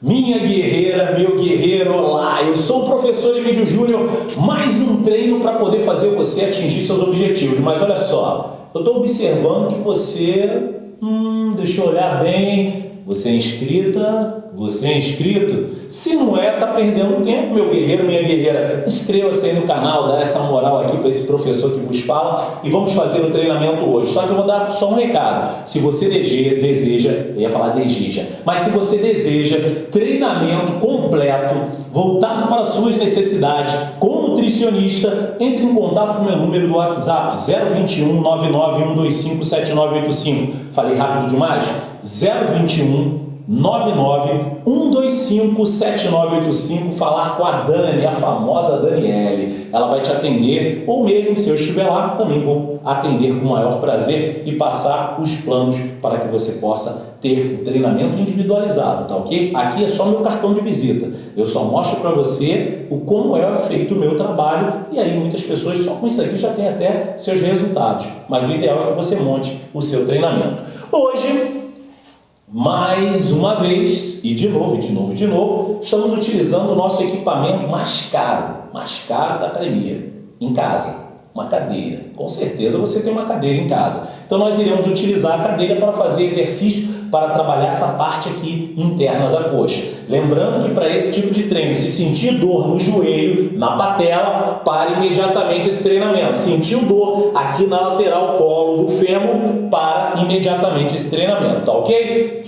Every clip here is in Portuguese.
Minha guerreira, meu guerreiro, olá! Eu sou o professor Emílio Júnior, mais um treino para poder fazer você atingir seus objetivos. Mas olha só, eu estou observando que você, hum, deixa eu olhar bem, você é inscrita, você é inscrito? Se não é, tá perdendo tempo, meu guerreiro, minha guerreira. Inscreva-se aí no canal, dá essa moral aqui para esse professor que vos fala e vamos fazer o treinamento hoje. Só que eu vou dar só um recado. Se você deseja, eu ia falar deseja, mas se você deseja treinamento completo, voltado para suas necessidades, com nutricionista, entre em contato com o meu número do WhatsApp 021 99125 7985. Falei rápido demais? 021 991257985, falar com a Dani, a famosa Daniele. Ela vai te atender, ou mesmo se eu estiver lá, também vou atender com o maior prazer e passar os planos para que você possa ter um treinamento individualizado, tá ok? Aqui é só meu cartão de visita. Eu só mostro para você o como é feito o meu trabalho e aí muitas pessoas só com isso aqui já têm até seus resultados. Mas o ideal é que você monte o seu treinamento. Hoje mais uma vez, e de novo, de novo, de novo, estamos utilizando o nosso equipamento mais caro, mais caro da academia, em casa, uma cadeira. Com certeza você tem uma cadeira em casa. Então nós iremos utilizar a cadeira para fazer exercício para trabalhar essa parte aqui interna da coxa. Lembrando que para esse tipo de treino, se sentir dor no joelho, na patela, pare imediatamente esse treinamento. Sentiu dor aqui na lateral colo do fêmur, para imediatamente esse treinamento, tá ok?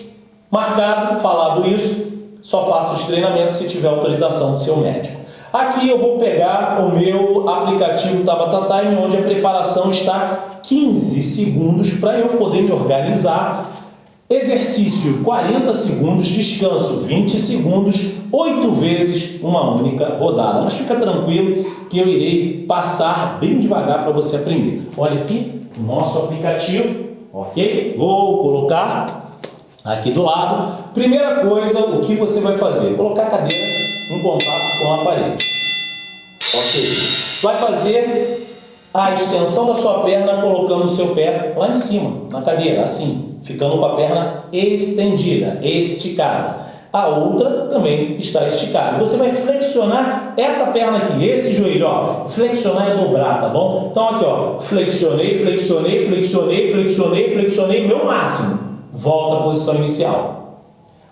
Marcado, falado isso, só faça os treinamentos se tiver autorização do seu médico. Aqui eu vou pegar o meu aplicativo Tabata Time, onde a preparação está 15 segundos para eu poder me organizar Exercício 40 segundos, descanso 20 segundos, 8 vezes uma única rodada. Mas fica tranquilo que eu irei passar bem devagar para você aprender. Olha aqui o nosso aplicativo, ok? Vou colocar aqui do lado. Primeira coisa, o que você vai fazer? Colocar a cadeira em contato com a parede. Ok? Vai fazer a extensão da sua perna colocando o seu pé lá em cima, na cadeira, assim, ficando com a perna estendida, esticada. A outra também está esticada. Você vai flexionar essa perna aqui, esse joelho, ó. Flexionar é dobrar, tá bom? Então aqui, ó, flexionei, flexionei, flexionei, flexionei, flexionei, meu máximo. Volta à posição inicial.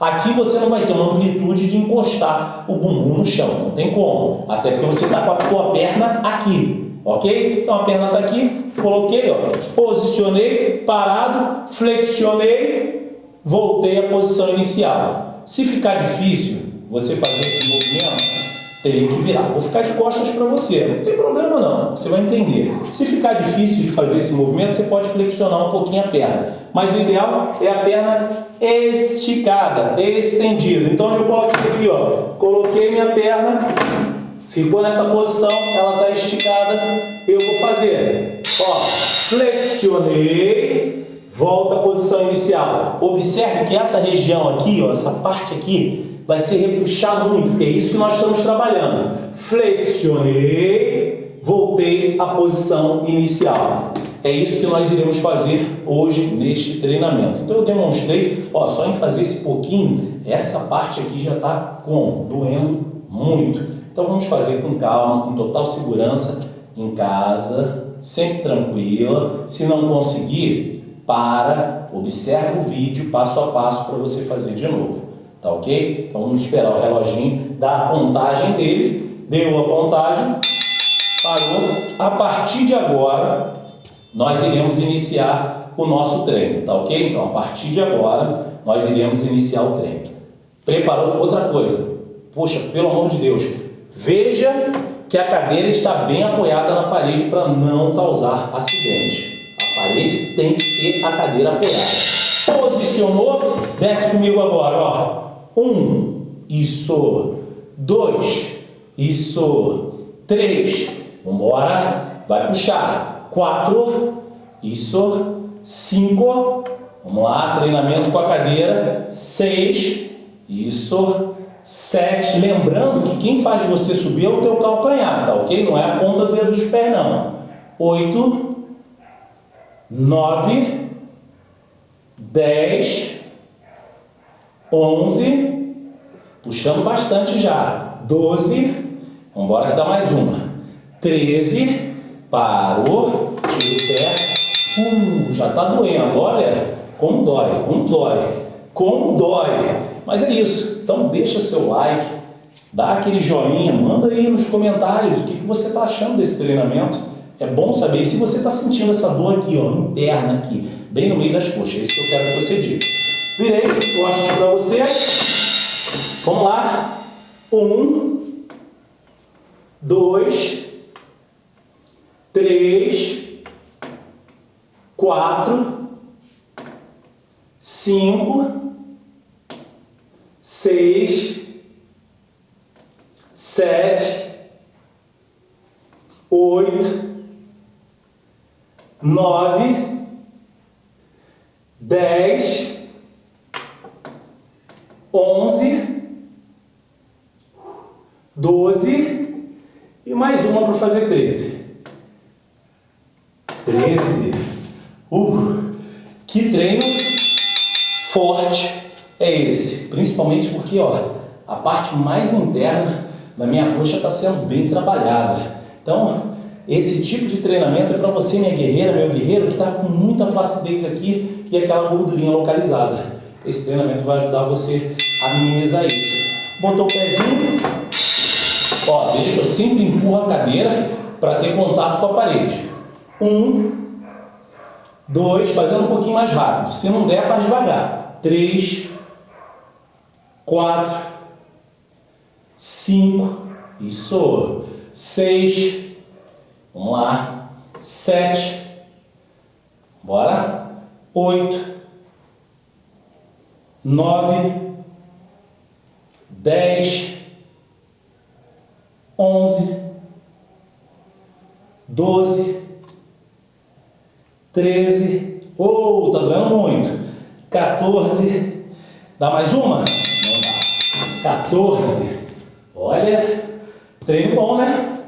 Aqui você não vai ter uma amplitude de encostar o bumbum no chão, não tem como. Até porque você está com a tua perna aqui, Ok? Então a perna está aqui, coloquei, ó, posicionei, parado, flexionei, voltei à posição inicial. Se ficar difícil você fazer esse movimento, teria que virar. Vou ficar de costas para você, não tem problema não, você vai entender. Se ficar difícil de fazer esse movimento, você pode flexionar um pouquinho a perna. Mas o ideal é a perna esticada, estendida. Então eu coloquei aqui, ó, coloquei minha perna Ficou nessa posição, ela está esticada, eu vou fazer, ó, flexionei, volta à posição inicial. Observe que essa região aqui, ó, essa parte aqui, vai se repuxar muito, porque é isso que nós estamos trabalhando. Flexionei, voltei à posição inicial. É isso que nós iremos fazer hoje neste treinamento. Então eu demonstrei, ó, só em fazer esse pouquinho, essa parte aqui já está doendo muito. Então vamos fazer com calma, com total segurança, em casa, sempre tranquila. Se não conseguir, para, observa o vídeo passo a passo para você fazer de novo. Tá ok? Então vamos esperar o reloginho dar a contagem dele. Deu a contagem, parou. A partir de agora, nós iremos iniciar o nosso treino, tá ok? Então a partir de agora, nós iremos iniciar o treino. Preparou outra coisa? Poxa, pelo amor de Deus, Veja que a cadeira está bem apoiada na parede para não causar acidente. A parede tem que ter a cadeira apoiada. Posicionou, desce comigo agora, ó. Um, isso. Dois, isso. Três, vambora. Vai puxar. Quatro, isso. Cinco, vamos lá, treinamento com a cadeira. Seis, isso. 7, lembrando que quem faz você subir é o teu calcanhar, tá ok? Não é a ponta do dedo dos pés, não. 8, 9, 10, 11, Puxando bastante já. 12. Vamos embora que dá mais uma. 13. Parou. Tira o pé. Uh, já está doendo. Olha como dói. Como dói. Como dói. Mas é isso. Então deixa seu like. Dá aquele joinha. Manda aí nos comentários o que, que você está achando desse treinamento. É bom saber. Se você está sentindo essa dor aqui, ó, interna aqui, bem no meio das coxas. É isso que eu quero que você diga. Virei costas para você. Vamos lá. Um, dois, três, quatro, cinco, seis, sete, oito, nove, dez, onze, doze e mais uma para fazer treze. Treze. Uh, que treino forte é esse? Principalmente porque, ó, a parte mais interna da minha coxa está sendo bem trabalhada. Então, esse tipo de treinamento é para você, minha guerreira, meu guerreiro, que está com muita flacidez aqui e aquela gordurinha localizada. Esse treinamento vai ajudar você a minimizar isso. Botou o pezinho, ó, veja que eu sempre empurro a cadeira para ter contato com a parede. Um, dois, fazendo um pouquinho mais rápido. Se não der, faz devagar. Três, quatro, cinco, isso, seis, Vamos lá. Sete. Bora. Oito. Nove. Dez. Onze. Doze. Treze. Oh, tá doendo muito. 14. Dá mais uma? Não dá. 14. Olha, treino bom, né?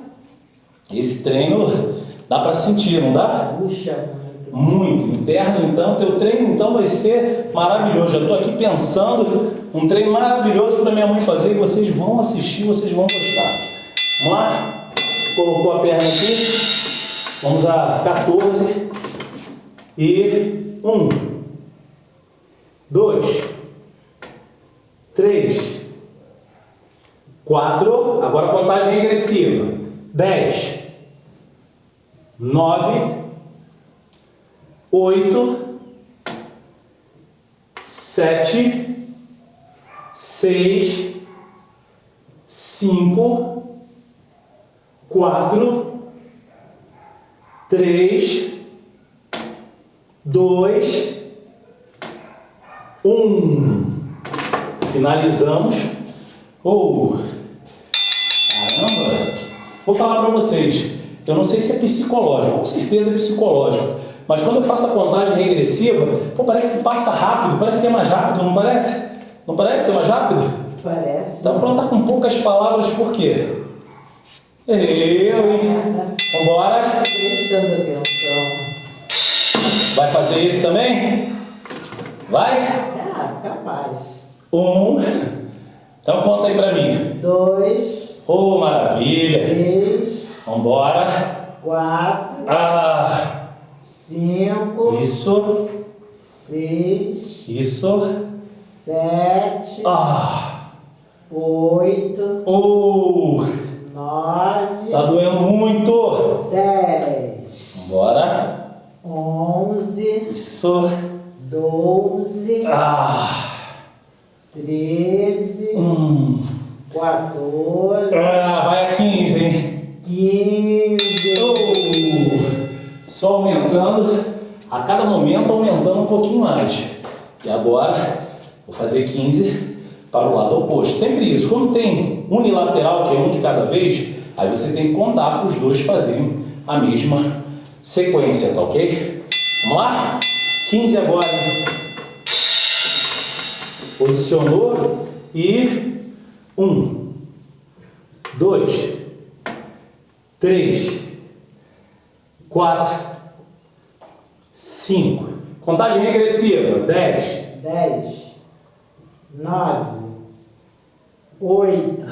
Esse treino dá para sentir, não dá? Puxa muito. Interno, então, teu treino então vai ser maravilhoso. Já estou aqui pensando um treino maravilhoso para minha mãe fazer e vocês vão assistir, vocês vão gostar. Vamos lá? Colocou a perna aqui. Vamos a 14 e 1, 2, 3, 4. Agora contagem regressiva. 10, nove, oito, sete, seis, cinco, quatro, três, dois, um. Finalizamos. Oh, caramba! Vou falar para vocês. Eu não sei se é psicológico, com certeza é psicológico. Mas quando eu faço a contagem regressiva, pô, parece que passa rápido, parece que é mais rápido, não parece? Não parece que é mais rápido? Parece. Então pronto, tá com poucas palavras, por quê? Eu, hein? Vambora. Prestando atenção. Vai fazer isso também? Vai? Ah, capaz. Um. Então conta aí pra mim. Dois. Oh, maravilha. Três. Vambora. Quatro. Ah, Cinco. isso. Seis. Isso. Sete. Ah. Oito. Oh, Nove. tá doendo muito. Dez. Vambora. Onze. Isso. Doze. Ah. Treze. Hum. Quatorze. Aumentando, a cada momento aumentando um pouquinho mais. E agora, vou fazer 15 para o lado oposto. Sempre isso. Quando tem unilateral, que é um de cada vez, aí você tem que contar para os dois fazerem a mesma sequência, tá ok? Vamos lá? 15 agora. Posicionou e um, dois, três, quatro, cinco. Contagem regressiva. Dez, Dez. Nove. oito,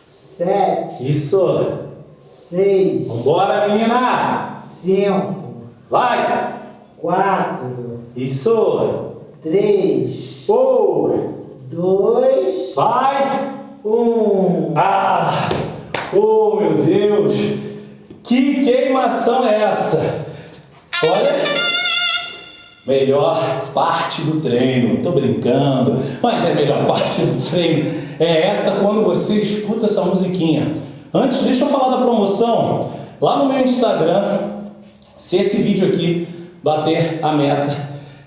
sete, Isso. seis, Vambora, menina. cinco, Vai. quatro, Isso. três, Oh. dois, Vai. um. Ah. Oh, meu Deus. Que queimação é essa? Olha. Melhor parte do treino. Tô brincando, mas é a melhor parte do treino. É essa quando você escuta essa musiquinha. Antes, deixa eu falar da promoção. Lá no meu Instagram, se esse vídeo aqui bater a meta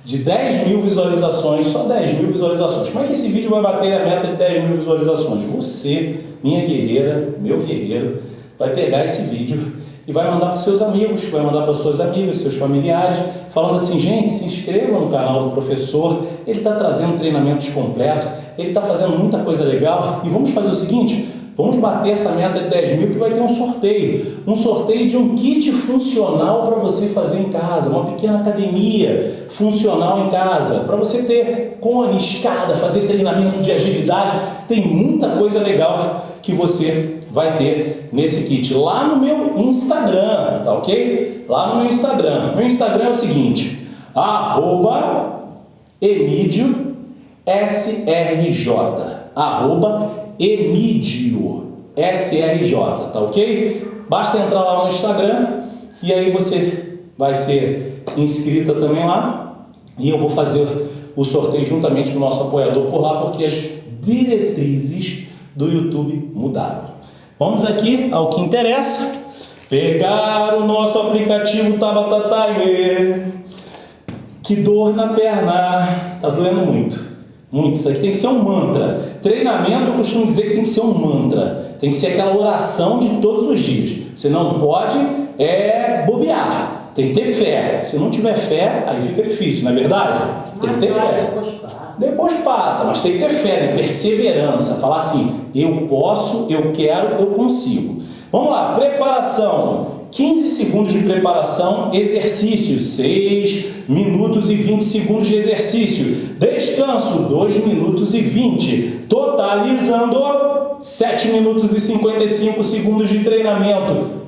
de 10 mil visualizações, só 10 mil visualizações. Como é que esse vídeo vai bater a meta de 10 mil visualizações? Você, minha guerreira, meu guerreiro, vai pegar esse vídeo e vai mandar para seus amigos, vai mandar para suas amigas, seus familiares, falando assim, gente, se inscreva no canal do professor, ele está trazendo treinamentos completos, ele está fazendo muita coisa legal e vamos fazer o seguinte, Vamos bater essa meta de 10 mil que vai ter um sorteio. Um sorteio de um kit funcional para você fazer em casa. Uma pequena academia funcional em casa. Para você ter cone, escada, fazer treinamento de agilidade. Tem muita coisa legal que você vai ter nesse kit. Lá no meu Instagram, tá ok? Lá no meu Instagram. Meu Instagram é o seguinte. Arroba Emídio SRJ. Arroba Emídio SRJ, tá ok? Basta entrar lá no Instagram e aí você vai ser inscrita também lá e eu vou fazer o sorteio juntamente com o nosso apoiador por lá porque as diretrizes do YouTube mudaram. Vamos aqui ao que interessa. Pegar o nosso aplicativo Tabata Timer. Que dor na perna. Tá doendo muito. Muito. Isso aqui tem que ser um mantra. Treinamento, eu costumo dizer que tem que ser um mantra. Tem que ser aquela oração de todos os dias. Você não pode é, bobear. Tem que ter fé. Se não tiver fé, aí fica difícil, não é verdade? Tem que ter fé. Depois passa. Mas tem que ter fé, né? perseverança. Falar assim, eu posso, eu quero, eu consigo. Vamos lá, preparação. 15 segundos de preparação, exercício, 6 minutos e 20 segundos de exercício. Descanso, 2 minutos e 20. Totalizando 7 minutos e 55 segundos de treinamento.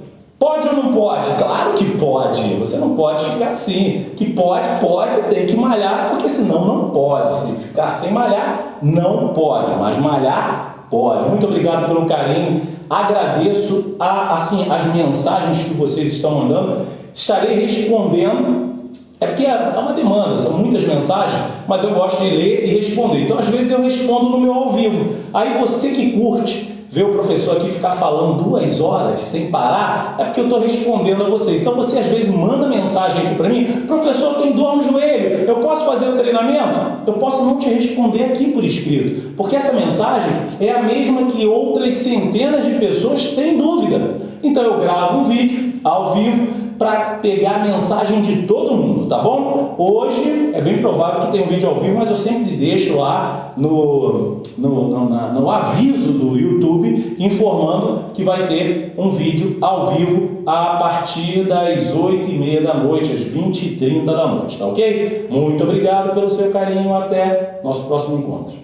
Pode ou não pode? Claro que pode. Você não pode ficar assim. Que pode, pode, tem que malhar, porque senão não pode. Se ficar sem malhar, não pode. Mas malhar, pode. Muito obrigado pelo carinho. Agradeço a, assim, as mensagens que vocês estão mandando. Estarei respondendo. É porque é uma demanda, são muitas mensagens, mas eu gosto de ler e responder. Então, às vezes, eu respondo no meu ao vivo. Aí você que curte, ver o professor aqui ficar falando duas horas sem parar, é porque eu estou respondendo a vocês. Então você às vezes manda mensagem aqui para mim, professor, tem dor no joelho, eu posso fazer o treinamento? Eu posso não te responder aqui por escrito, porque essa mensagem é a mesma que outras centenas de pessoas têm dúvida. Então eu gravo um vídeo ao vivo para pegar a mensagem de todo mundo, tá bom? Hoje é bem provável que tenha um vídeo ao vivo, mas eu sempre deixo lá no, no, no, no aviso do YouTube informando que vai ter um vídeo ao vivo a partir das 8h30 da noite, às 20h30 da noite, tá ok? Muito obrigado pelo seu carinho, até nosso próximo encontro.